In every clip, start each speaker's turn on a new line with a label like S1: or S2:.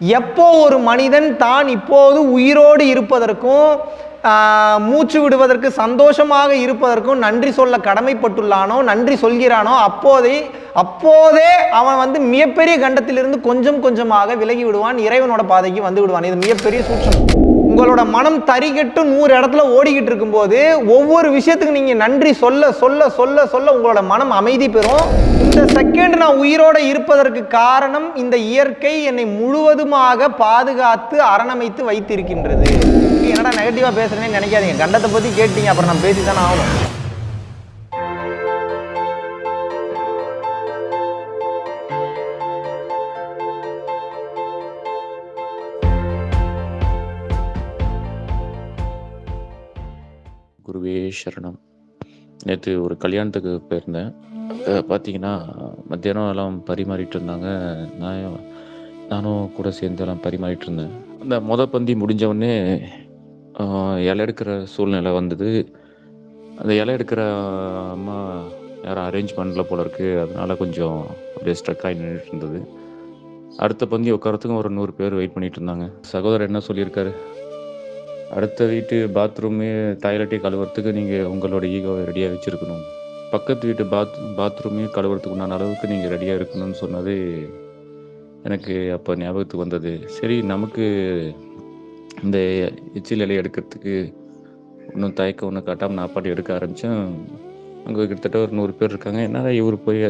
S1: எப்போ ஒரு மனிதன் தான் இப்போது உயிரோடு இருப்பதற்கும் மூச்சு விடுவதற்கு சந்தோஷமாக இருப்பதற்கும் நன்றி சொல்ல கடமைப்பட்டுள்ளானோ நன்றி சொல்கிறானோ அப்போதே அப்போதே அவன் வந்து மிகப்பெரிய கண்டத்திலிருந்து கொஞ்சம் கொஞ்சமாக விலகி விடுவான் இறைவனோட பாதைக்கு வந்து விடுவான். இது மிகப்பெரிய சூட்சம் உங்களோட மனம் தறிகெட்டு நூறு இடத்துல ஓடிக்கிட்டு இருக்கும்போது ஒவ்வொரு விஷயத்துக்கு நீங்கள் நன்றி சொல்ல சொல்ல சொல்ல சொல்ல உங்களோட மனம் அமைதி பெறும். இந்த செகண்ட் நான் உயிரோடு இருப்பதற்கு காரணம் இந்த இயற்கை என்னை முழுவதுமாக பாதுகாத்து அரணமைத்து வைத்திருக்கின்றது. என்னடா நெகட்டிவாக பேசுகிறேன்னு நினைக்காதீங்க. கண்டத்தை பற்றி கேட்டீங்க அப்புறம் நான் பேசி தானே ஆகணும்.
S2: குருவே சரணம். நேற்று ஒரு கல்யாணத்துக்கு போயிருந்தேன். பார்த்தீங்கன்னா மத்தியானம் எல்லாம் பரிமாறிட்டு இருந்தாங்க. நான் நானும் கூட சேர்ந்து எல்லாம் பரிமாறிட்டு இருந்தேன். அந்த மொத பந்தி முடிஞ்சவுடனே இலை எடுக்கிற சூழ்நிலை வந்தது. அந்த இலை எடுக்கிற அம்மா யாரும் அரேஞ்ச் பண்ணல போல இருக்கு. அதனால கொஞ்சம் அப்படியே ஸ்ட்ரக் ஆகி நின்றுட்டு இருந்தது. அடுத்த பந்தி உட்காரத்துக்கும் ஒரு நூறு பேர் வெயிட் பண்ணிட்டு இருந்தாங்க. சகோதரர் என்ன சொல்லியிருக்காரு? அடுத்த வீட்டு பாத்ரூமு டாய்லெட்டே கழுவுறதுக்கு நீங்கள் உங்களோட ஈகோவை ரெடியாக வச்சுருக்கணும். பக்கத்து வீட்டு பாத் பாத்ரூமே கழுவுறதுக்கு உண்டான அளவுக்கு நீங்கள் ரெடியாக இருக்கணும்னு சொன்னது எனக்கு அப்போ ஞாபகத்துக்கு வந்தது. சரி நமக்கு இந்த எச்சில் இலையை எடுக்கிறதுக்கு ஒன்றும் தயக்கம் ஒன்றும் காட்டாமல் நான் பாட்டு எடுக்க ஆரம்பித்தேன் அங்கே கிட்டத்தட்ட ஒரு நூறு பேர் இருக்காங்க. என்னடா இவர் போய்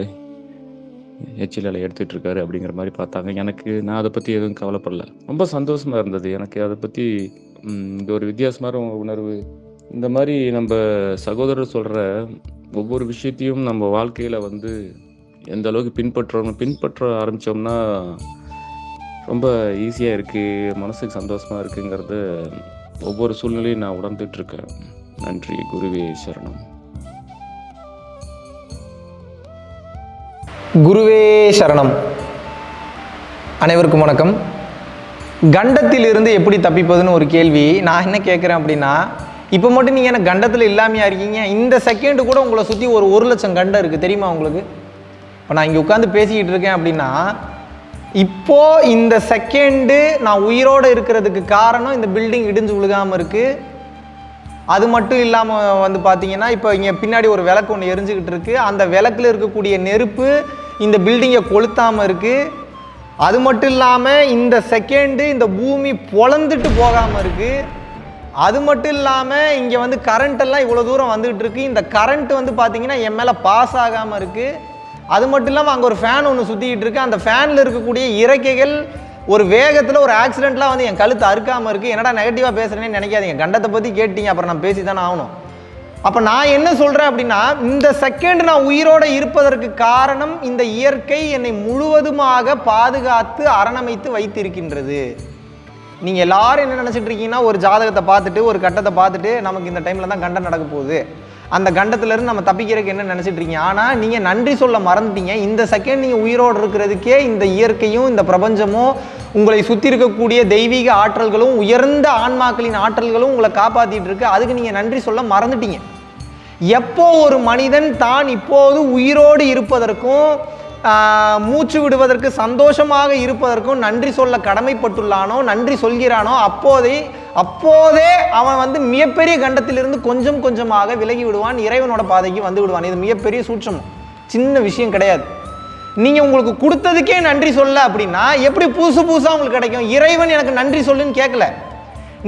S2: எச்சில் அலை எடுத்துகிட்டு இருக்காரு அப்படிங்கிற மாதிரி பார்த்தாங்க. எனக்கு நான் அதை பற்றி எதுவும் கவலைப்படல. ரொம்ப சந்தோஷமாக இருந்தது. எனக்கு அதை பற்றி இந்த ஒரு வித்தியாசமான உணர்வு. இந்த மாதிரி நம்ம சகோதரர் சொல்கிற ஒவ்வொரு விஷயத்தையும் நம்ம வாழ்க்கையில் வந்து எந்த அளவுக்கு பின்பற்றணும் பின்பற்ற ஆரம்பித்தோம்னா ரொம்ப ஈஸியாக இருக்குது மனசுக்கு சந்தோஷமாக இருக்குங்கிறது ஒவ்வொரு சூழ்நிலையும் நான் உணர்ந்துட்டுருக்கேன் நன்றி குருவே சரணம்.
S1: குருவே சரணம். அனைவருக்கும் வணக்கம். கண்டத்திலிருந்து எப்படி தப்பிப்பதுன்னு ஒரு கேள்வி. நான் என்ன கேட்குறேன் அப்படின்னா இப்போ மட்டும் நீங்கள் என்ன கண்டத்தில் இல்லாமையா இருக்கீங்க? இந்த செகண்டு கூட உங்களை சுற்றி ஒரு ஒரு லட்சம் கண்டம் இருக்குது தெரியுமா உங்களுக்கு? இப்போ நான் இங்கே உட்காந்து பேசிக்கிட்டு இருக்கேன் அப்படின்னா இப்போ இந்த செகண்டு நான் உயிரோடு இருக்கிறதுக்கு காரணம் இந்த பில்டிங் இடிஞ்சு விழுகாமல் இருக்குது அது மட்டும் இல்லாமல் வந்து பார்த்தீங்கன்னா இப்போ இங்கே பின்னாடி ஒரு விளக்கு ஒன்று எரிஞ்சுக்கிட்டு இருக்குது அந்த விளக்கில் இருக்கக்கூடிய நெருப்பு இந்த பில்டிங்கை கொளுத்தாமல் இருக்குது அது மட்டும் இல்லாமல் இந்த செகண்டு இந்த பூமி பொழந்துட்டு போகாமல் இருக்குது அது மட்டும் இல்லாமல் இங்கே வந்து கரண்ட் எல்லாம் இவ்வளோ தூரம் வந்துகிட்டு இருக்கு. இந்த கரண்ட் வந்து பார்த்தீங்கன்னா என் மேலே பாஸ் ஆகாமல் இருக்குது அது மட்டும் இல்லாமல் அங்கே ஒரு ஃபேன் ஒன்று சுற்றிக்கிட்டு இருக்கு. அந்த ஃபேனில் இருக்கக்கூடிய இறக்கைகள் ஒரு வேகத்தில் ஒரு ஆக்சிடென்ட்லாம் வந்து என் கழுத்து அறுக்காமல் இருக்குது என்னடா நெகட்டிவாக பேசுகிறேன்னு நினைக்காதீங்க. கண்டத்தை பற்றி கேட்டீங்க அப்புறம் நான் பேசி தானே ஆகணும். அப்போ நான் என்ன சொல்கிறேன் அப்படின்னா இந்த செகண்ட் நான் உயிரோடு இருப்பதற்கு காரணம் இந்த இயற்கை என்னை முழுவதுமாக பாதுகாத்து அரணமைத்து வைத்திருக்கின்றது. நீங்கள் எல்லாரும் என்ன நினச்சிட்டு இருக்கீங்கன்னா ஒரு ஜாதகத்தை பார்த்துட்டு ஒரு கட்டத்தை பார்த்துட்டு நமக்கு இந்த டைமில் தான் கண்டம் நடக்க போகுது. அந்த கண்டத்துலேருந்து நம்ம தப்பிக்கிறதுக்கு என்ன நினச்சிட்டு இருக்கீங்க? ஆனால் நீங்கள் நன்றி சொல்ல மறந்துட்டீங்க. இந்த செகண்ட் நீங்கள் உயிரோடு இருக்கிறதுக்கே இந்த இயற்கையும் இந்த பிரபஞ்சமும் உங்களை சுற்றி இருக்கக்கூடிய தெய்வீக ஆற்றல்களும் உயர்ந்த ஆன்மாக்களின் ஆற்றல்களும் உங்களை காப்பாற்றிட்டு இருக்கு. அதுக்கு நீங்கள் நன்றி சொல்ல மறந்துட்டீங்க. எப்போ ஒரு மனிதன் தான் இப்போது உயிரோடு இருப்பதற்கும் மூச்சு விடுவதற்கு சந்தோஷமாக இருப்பதற்கும் நன்றி சொல்ல கடமைப்பட்டுள்ளானோ நன்றி சொல்கிறானோ அப்போதே அப்போதே அவன் வந்து மிகப்பெரிய கண்டத்திலிருந்து கொஞ்சம் கொஞ்சமாக விலகி விடுவான் இறைவனோட பாதைக்கு வந்து விடுவான். இது மிகப்பெரிய சூட்சம். சின்ன விஷயம் கிடையாது. நீங்கள் உங்களுக்கு கொடுத்ததுக்கே நன்றி சொல்ல அப்படின்னா எப்படி புதுசு புதுசாக உங்களுக்கு கிடைக்கும்? இறைவன் எனக்கு நன்றி சொல்லுன்னு கேட்கல.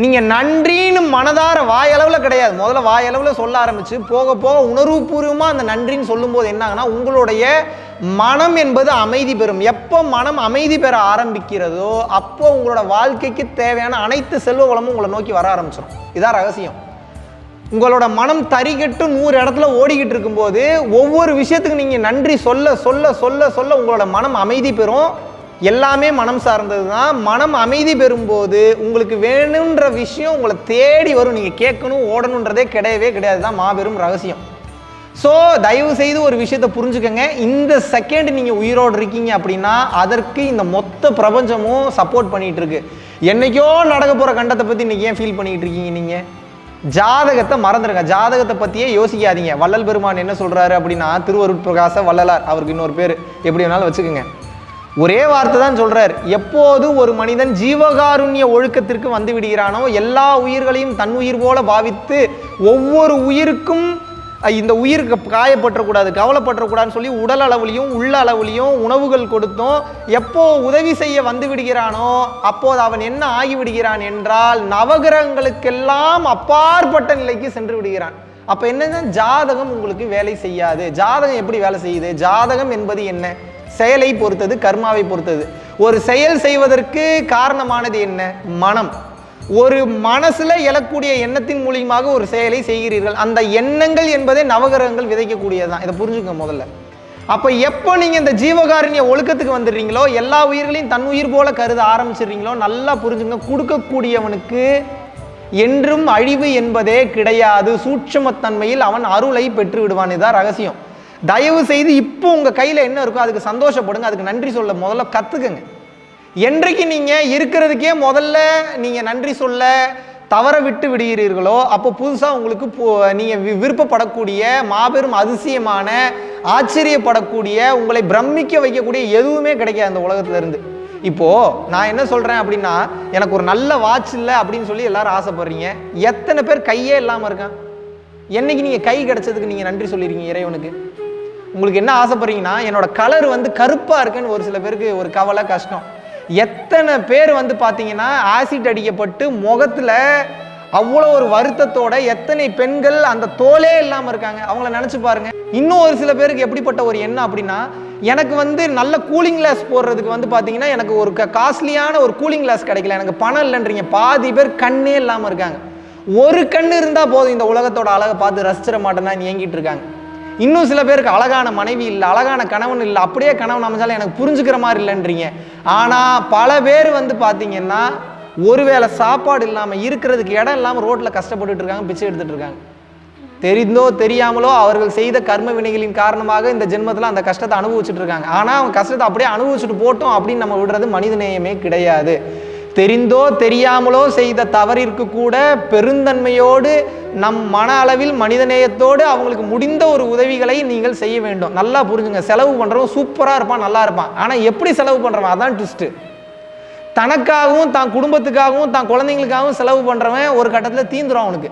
S1: நீங்கள் நன்றின்னு மனதார வாயளவில் கிடையாது. முதல்ல வாயளவில் சொல்ல ஆரம்பிச்சு போக போக உணர்வுபூர்வமாக அந்த நன்றின்னு சொல்லும்போது என்னாங்கன்னா உங்களுடைய மனம் என்பது அமைதி பெறும். எப்போ மனம் அமைதி பெற ஆரம்பிக்கிறதோ அப்போ உங்களோட வாழ்க்கைக்கு தேவையான அனைத்து செல்வ வளமும் உங்களை நோக்கி வர ஆரம்பிச்சிடும் இதான் ரகசியம். உங்களோட மனம் தறிகெட்டு நூறு இடத்துல ஓடிக்கிட்டு இருக்கும்போது ஒவ்வொரு விஷயத்துக்கு நீங்கள் நன்றி சொல்ல சொல்ல சொல்ல சொல்ல உங்களோட மனம் அமைதி பெறும். எல்லாமே மனம் சார்ந்தது தான். மனம் அமைதி பெறும்போது உங்களுக்கு வேணுன்ற விஷயம் உங்களை தேடி வரும். நீங்கள் கேட்கணும் ஓடணுன்றதே கிடையவே கிடையாது. தான் மாபெரும் ரகசியம். ஸோ தயவு செய்து ஒரு விஷயத்தை புரிஞ்சுக்கோங்க. இந்த செகண்ட் நீங்கள் உயிரோடு இருக்கீங்க அப்படின்னா அதற்கு இந்த மொத்த பிரபஞ்சமும் சப்போர்ட் பண்ணிகிட்டு இருக்கு என்னைக்கோ நடக்க போகிற கண்டத்தை பற்றி இன்னைக்கு ஏன் ஃபீல் பண்ணிக்கிட்டு இருக்கீங்க நீங்கள் ஜாதகத்தை மறந்துடுங்க ஜாதகத்தை பற்றியே யோசிக்காதீங்க. வள்ளல் பெருமான் என்ன சொல்கிறாரு அப்படின்னா திருவருட்பிரகாச வள்ளலார். அவருக்கு இன்னொரு பேர். எப்படி வேணாலும் வச்சுக்கோங்க. ஒரே வார்த்தை தான் சொல்றார். எப்போது ஒரு மனிதன் ஜீவகாருண்ய ஒழுக்கத்திற்கு வந்து விடுகிறானோ எல்லா உயிர்களையும் தன் உயிர் போல பாவித்து ஒவ்வொரு உயிருக்கும் இந்த உயிருக்கு காயப்பற்றக்கூடாது கவலைப்பற்றக்கூடாதுன்னு சொல்லி உடல் அளவுலையும் உள்ள அளவுலையும் உணவுகள் கொடுத்தும். எப்போ உதவி செய்ய வந்து விடுகிறானோ அப்போது அவன் என்ன ஆகிவிடுகிறான் என்றால் நவகிரகங்களுக்கெல்லாம் அப்பாற்பட்ட நிலைக்கு சென்று விடுகிறான். அப்போ என்னன்னா ஜாதகம் உங்களுக்கு வேலை செய்யாது. ஜாதகம் எப்படி வேலை செய்யுது? ஜாதகம் என்பது என்ன? செயலை பொறுத்தது கர்மாவை பொறுத்தது. ஒரு செயல் செய்வதற்கு காரணமானது என்ன? மனம். ஒரு மனசுல எழக்கூடிய எண்ணத்தின் மூலியமாக ஒரு செயலை செய்கிறீர்கள். அந்த எண்ணங்கள் என்பதே நவகிரகங்கள் விதைக்கக்கூடியதுதான். இதை புரிஞ்சுக்க முதல்ல. அப்ப எப்போ நீங்க இந்த ஜீவகாரண்ய ஒழுக்கத்துக்கு வந்துடுறீங்களோ எல்லா உயிர்களையும் தன் உயிர் போல கருத ஆரம்பிச்சிடுறீங்களோ நல்லா புரிஞ்சுங்க கொடுக்கக்கூடியவனுக்கு என்றும் அழிவு என்பதே கிடையாது. சூட்சுமத்தன்மையில் அவன் அருளை பெற்று விடுவான் இதான் ரகசியம். தயவு செய்து இப்போ உங்கள் கையில் என்ன இருக்கோ அதுக்கு சந்தோஷப்படுங்க. அதுக்கு நன்றி சொல்ல முதல்ல கற்றுக்குங்க என்றைக்கு நீங்கள் இருக்கிறதுக்கே முதல்ல நீங்கள் நன்றி சொல்ல தவற விட்டு விடுகிறீர்களோ அப்போ புதுசாக உங்களுக்கு நீங்கள் விருப்பப்படக்கூடிய மாபெரும் அதிசயமான ஆச்சரியப்படக்கூடிய உங்களை பிரமிக்க வைக்கக்கூடிய எதுவுமே கிடைக்காது அந்த உலகத்துலேருந்து. இப்போது நான் என்ன சொல்கிறேன் அப்படின்னா எனக்கு ஒரு நல்ல வாட்ச் இல்லை அப்படின்னு சொல்லி எல்லாரும் ஆசைப்படுறீங்க. எத்தனை பேர் கையே இல்லாமல் இருக்கான்? என்னைக்கு நீங்கள் கை கிடச்சதுக்கு நீங்கள் நன்றி சொல்லிருக்கீங்க இறைவனுக்கு? உங்களுக்கு என்ன ஆசைப்படுறீங்கன்னா என்னோட கலர் வந்து கருப்பாக இருக்குன்னு ஒரு சில பேருக்கு ஒரு கவலை கஷ்டம். எத்தனை பேர் வந்து பார்த்தீங்கன்னா ஆசிட் அடிக்கப்பட்டு முகத்தில் அவ்வளோ ஒரு வருத்தத்தோட எத்தனை பெண்கள் அந்த தோலே இல்லாமல் இருக்காங்க. அவங்கள நினச்சி பாருங்க. இன்னும் ஒரு சில பேருக்கு எப்படிப்பட்ட ஒரு எண்ணம் அப்படின்னா எனக்கு வந்து நல்ல கூலிங் கிளாஸ் போடுறதுக்கு வந்து பார்த்தீங்கன்னா எனக்கு ஒரு காஸ்ட்லியான ஒரு கூலிங் கிளாஸ் கிடைக்கல. எனக்கு பணம் இல்லைன்றீங்க. பாதி பேர் கண்ணே இல்லாமல் இருக்காங்க. ஒரு கண் இருந்தால் போதும் இந்த உலகத்தோட அழகை பார்த்து ரசிச்சிட மாட்டேன்னா ஏங்கிட்டு இருக்காங்க. இன்னும் சில பேருக்கு அழகான மனைவி இல்லை அழகான கணவன் இல்லை அப்படியே கணவன் அமைஞ்சாலும் எனக்கு புரிஞ்சுக்கிற மாதிரி இல்லைன்றீங்க. ஆனால் பல பேர் வந்து பார்த்தீங்கன்னா ஒருவேளை சாப்பாடு இல்லாமல் இருக்கிறதுக்கு இடம் இல்லாமல் ரோட்டில் கஷ்டப்பட்டுட்டு இருக்காங்க பிச்சை எடுத்துகிட்டு இருக்காங்க. தெரிந்தோ தெரியாமலோ அவர்கள் செய்த கர்ம வினைகளின் காரணமாக இந்த ஜென்மத்தில் அந்த கஷ்டத்தை அனுபவிச்சுட்டு இருக்காங்க. ஆனால் அவங்க கஷ்டத்தை அப்படியே அனுபவிச்சுட்டு போட்டோம் அப்படின்னு நம்ம விடுறது மனிதநேயமே கிடையாது. தெரிந்தோ தெரியாமலோ செய்த தவறிற்கு கூட பெருந்தன்மையோடு நம் மன அளவில் மனிதநேயத்தோடு அவங்களுக்கு முடிந்த ஒரு உதவிகளை நீங்கள் செய்ய வேண்டும். நல்லா புரிஞ்சுங்க. செலவு பண்ணுறவன் சூப்பராக இருப்பான் நல்லா இருப்பான். ஆனால் எப்படி செலவு பண்ணுறவன் அதான் ட்விஸ்ட்டு தனக்காகவும் தான் குடும்பத்துக்காகவும் தான் குழந்தைங்களுக்காகவும் செலவு பண்ணுறவன் ஒரு கட்டத்தில் தீந்துடும் அவனுக்கு.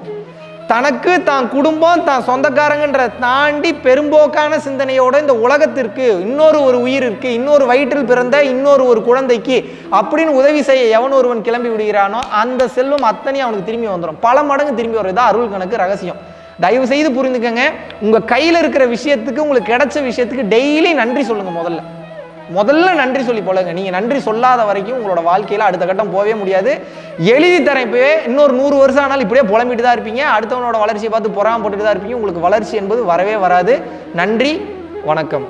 S1: தனக்கு தான் குடும்பம் தான் சொந்தக்காரங்கன்ற தாண்டி பெரும்போக்கான சிந்தனையோட இந்த உலகத்திற்கு இன்னொரு ஒரு உயிர் இருக்கு இன்னொரு வயிற்றில் பிறந்த இன்னொரு ஒரு குழந்தைக்கு அப்படின்னு உதவி செய்ய எவன் ஒருவன் கிளம்பி விடுகிறானோ அந்த செல்வம் அத்தனையும் அவனுக்கு திரும்பி வந்துடும் பல மடங்கு திரும்பி வரும் அருள் கணக்கு ரகசியம். தயவு செய்து புரிந்துக்கங்க. உங்க கையில இருக்கிற விஷயத்துக்கு உங்களுக்கு கிடைச்ச விஷயத்துக்கு டெய்லி நன்றி சொல்லுங்க முதல்ல. முதல்ல நன்றி சொல்லி போலங்க. நீங்க நன்றி சொல்லாத வரைக்கும் உங்களோட வாழ்க்கையில அடுத்த கட்டம் போகவே முடியாது. எழுதி தரேன் இன்னொரு நூறு வருஷம் ஆனாலும் இப்படியே புலம்பிட்டு தான் இருப்பீங்க. அடுத்தவனோட வளர்ச்சியை பார்த்து பொறாமப்பட்டுட்டு தான் இருப்பீங்க. உங்களுக்கு வளர்ச்சி என்பது வரவே வராது. நன்றி. வணக்கம்.